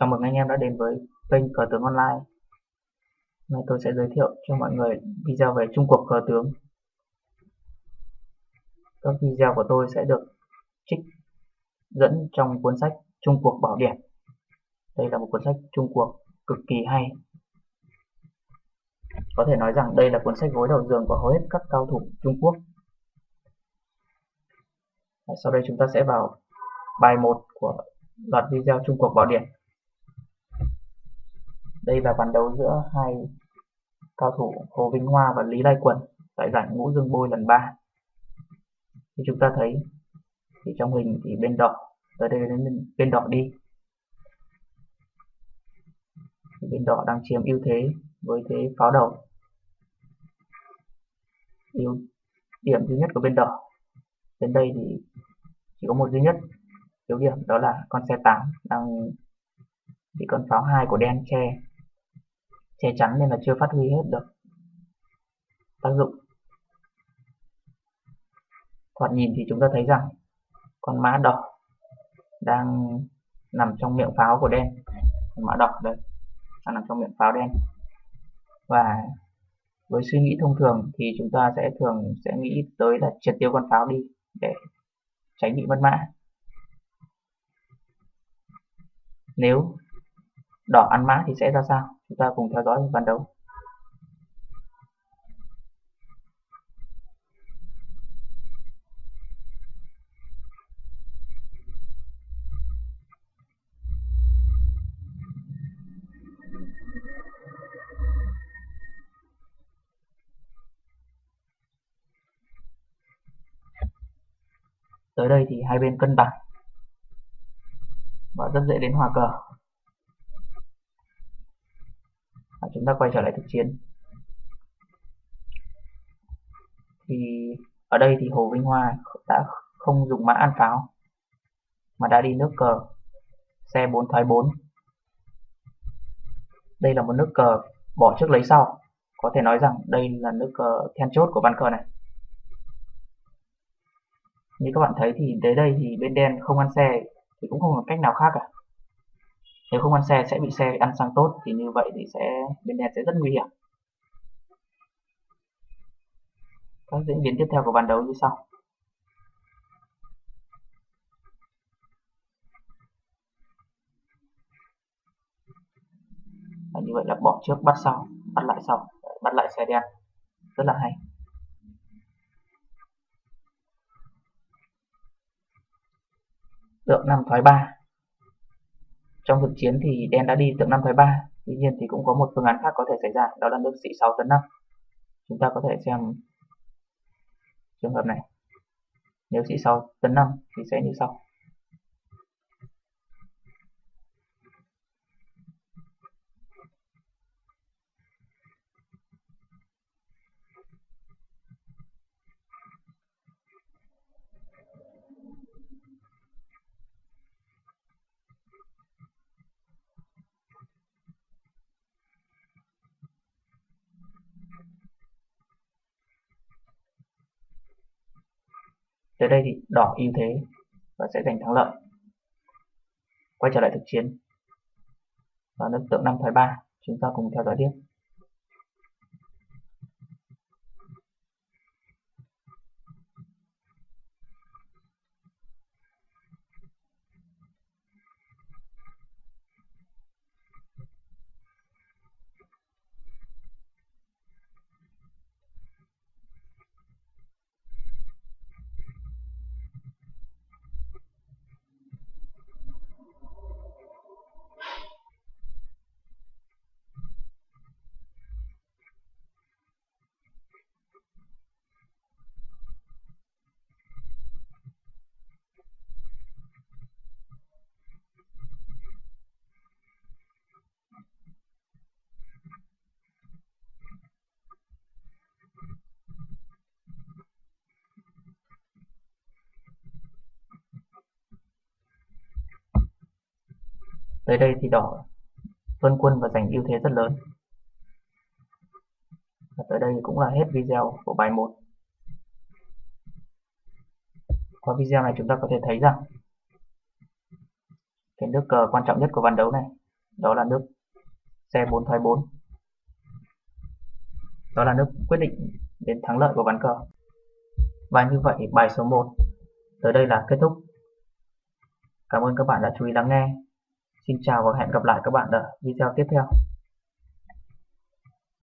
Chào mừng anh em đã đến với kênh Cờ tướng Online. Hôm nay tôi sẽ giới thiệu cho mọi người video về Trung cuộc cờ tướng. Các video của tôi sẽ được trích dẫn trong cuốn sách Trung cuộc Bảo Điển. Đây là một cuốn sách Trung cuộc cực kỳ hay. Có thể nói rằng đây là cuốn sách gối đầu giường của hầu hết các cao thủ Trung Quốc. Sau đây chúng ta sẽ vào bài 1 của loạt video Trung Quốc Bảo Điển đây là ván đấu giữa hai cao thủ Hồ Vinh Hoa và Lý Lai Quần tại giải ngũ dương bôi lần 3. Thì chúng ta thấy, thì trong hình thì bên đỏ tới đây đến bên đỏ đi. Thì bên đỏ đang chiếm ưu thế với thế pháo đầu. ưu điểm duy nhất của bên đỏ, đến đây thì chỉ có một duy nhất yếu điểm, đó là con xe 8 đang bị con pháo hai của đen che che chắn nên là chưa phát huy hết được tác dụng. Thoạt nhìn thì chúng ta thấy rằng con mã đỏ đang nằm trong miệng pháo của đen. Con mã đỏ đây đang nằm trong miệng pháo đen. Và với suy nghĩ thông thường thì chúng ta sẽ thường sẽ nghĩ tới là triệt tiêu con pháo đi để tránh bị mất mã. Nếu đỏ ăn mã thì sẽ ra sao? Chúng ta cùng theo dõi ván đấu tới đây thì hai bên cân bằng. Và rất dễ đến hòa cờ và chúng ta quay trở lại thực chiến. Thì ở đây thì Hồ Vinh Hoa đã không dùng mã ăn pháo, mà đã đi nước cờ xe 4 thoái 4 đây là một nước cờ bỏ trước lấy sau. Có thể nói rằng đây là nước cờ then chốt của ván cờ này. Như các bạn thấy thì tới đây thì bên đen không ăn xe thì cũng không có cách nào khác cả nếu không ăn xe sẽ bị xe ăn sang tốt, thì như vậy thì sẽ, bên đen sẽ rất nguy hiểm. Các diễn biến tiếp theo của bàn đấu như sau. Và như vậy là bỏ trước, bắt sau, bắt lại sau, bắt lại xe đen rất là hay. Tượng năm thoái ba trong thực chiến thì đen đã đi tượng 5 thái 3 tuy nhiên thì cũng có một phương án khác có thể xảy ra, đó là nước sĩ 6 tấn 5 chúng ta có thể xem trường hợp này. Nếu sĩ 6 tấn 5 thì sẽ như sau. Tới đây thì đỏ ưu thế và sẽ giành thắng lợi. Quay trở lại thực chiến. Và nước tượng 5 thoái 3, chúng ta cùng theo dõi tiếp. Tới đây thì đỏ vân quân và giành ưu thế rất lớn. Và tới đây cũng là hết video của bài 1. Qua video này chúng ta có thể thấy rằng, cái nước cờ quan trọng nhất của ván đấu này, đó là nước xe 4 thoái 4. Đó là nước quyết định đến thắng lợi của ván cờ. Và như vậy, bài số 1 tới đây là kết thúc. Cảm ơn các bạn đã chú ý lắng nghe. Xin chào và hẹn gặp lại các bạn ở video tiếp theo.